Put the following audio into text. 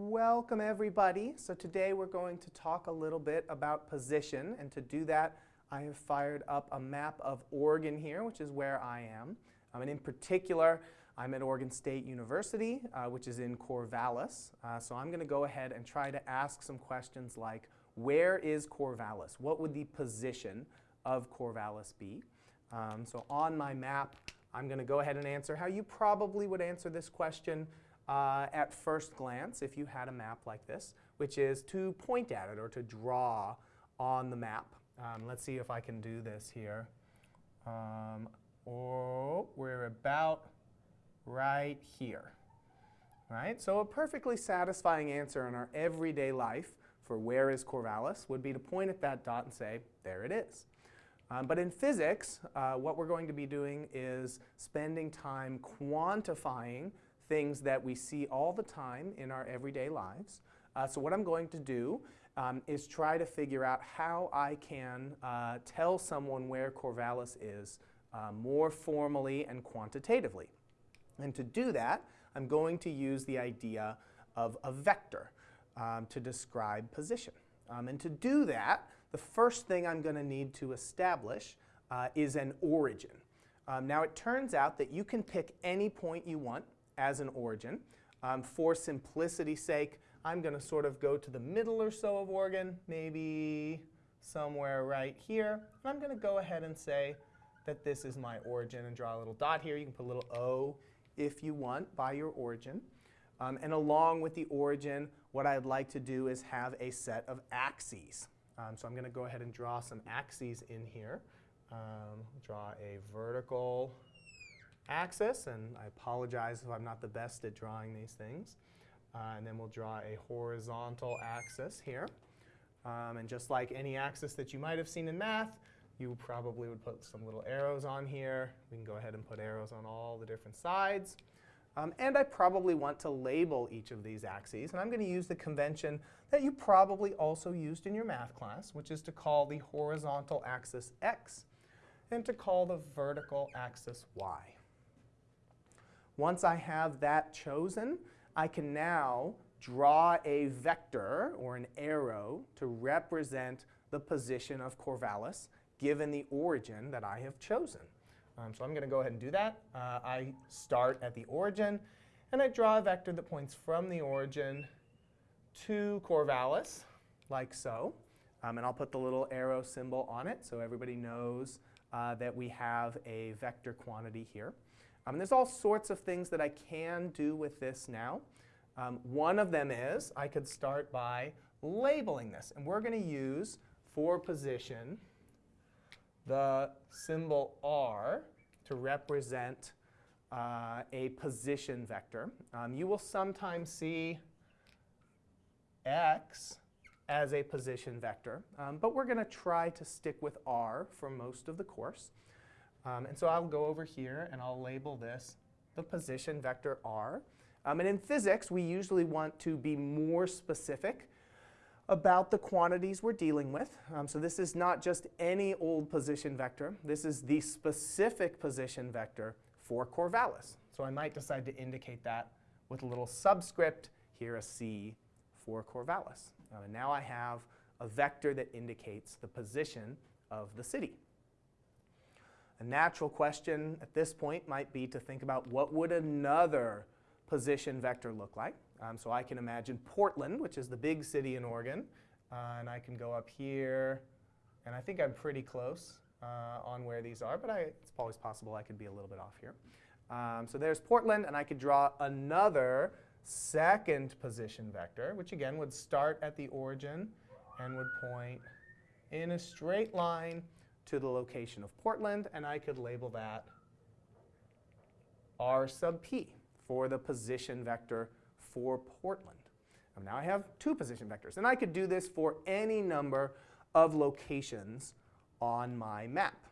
Welcome everybody. So today we're going to talk a little bit about position and to do that I have fired up a map of Oregon here which is where I am. Um, and in particular I'm at Oregon State University uh, which is in Corvallis. Uh, so I'm going to go ahead and try to ask some questions like where is Corvallis? What would the position of Corvallis be? Um, so on my map I'm going to go ahead and answer how you probably would answer this question uh, at first glance if you had a map like this, which is to point at it or to draw on the map. Um, let's see if I can do this here. Um, oh, we're about right here. Right? So a perfectly satisfying answer in our everyday life for where is Corvallis would be to point at that dot and say, there it is. Um, but in physics, uh, what we're going to be doing is spending time quantifying things that we see all the time in our everyday lives. Uh, so what I'm going to do um, is try to figure out how I can uh, tell someone where Corvallis is uh, more formally and quantitatively. And to do that, I'm going to use the idea of a vector um, to describe position. Um, and to do that, the first thing I'm going to need to establish uh, is an origin. Um, now it turns out that you can pick any point you want as an origin. Um, for simplicity's sake, I'm going to sort of go to the middle or so of Oregon, maybe somewhere right here. And I'm going to go ahead and say that this is my origin and draw a little dot here. You can put a little O if you want by your origin. Um, and along with the origin, what I'd like to do is have a set of axes. Um, so I'm going to go ahead and draw some axes in here. Um, draw a vertical axis, and I apologize if I'm not the best at drawing these things. Uh, and then we'll draw a horizontal axis here. Um, and just like any axis that you might have seen in math, you probably would put some little arrows on here. We can go ahead and put arrows on all the different sides. Um, and I probably want to label each of these axes. And I'm going to use the convention that you probably also used in your math class, which is to call the horizontal axis x and to call the vertical axis y. Once I have that chosen, I can now draw a vector or an arrow to represent the position of Corvallis given the origin that I have chosen. Um, so I'm going to go ahead and do that. Uh, I start at the origin, and I draw a vector that points from the origin to Corvallis, like so. Um, and I'll put the little arrow symbol on it so everybody knows uh, that we have a vector quantity here. Um, there's all sorts of things that I can do with this now. Um, one of them is I could start by labeling this. And we're going to use for position the symbol R to represent uh, a position vector. Um, you will sometimes see x as a position vector, um, but we're going to try to stick with R for most of the course. Um, and so I'll go over here and I'll label this the position vector r. Um, and in physics, we usually want to be more specific about the quantities we're dealing with. Um, so this is not just any old position vector. This is the specific position vector for Corvallis. So I might decide to indicate that with a little subscript, here a C for Corvallis. Um, and now I have a vector that indicates the position of the city. A natural question at this point might be to think about what would another position vector look like. Um, so I can imagine Portland, which is the big city in Oregon, uh, and I can go up here, and I think I'm pretty close uh, on where these are, but I, it's always possible I could be a little bit off here. Um, so there's Portland, and I could draw another second position vector, which again would start at the origin and would point in a straight line to the location of Portland, and I could label that R sub p for the position vector for Portland. And now I have two position vectors, and I could do this for any number of locations on my map.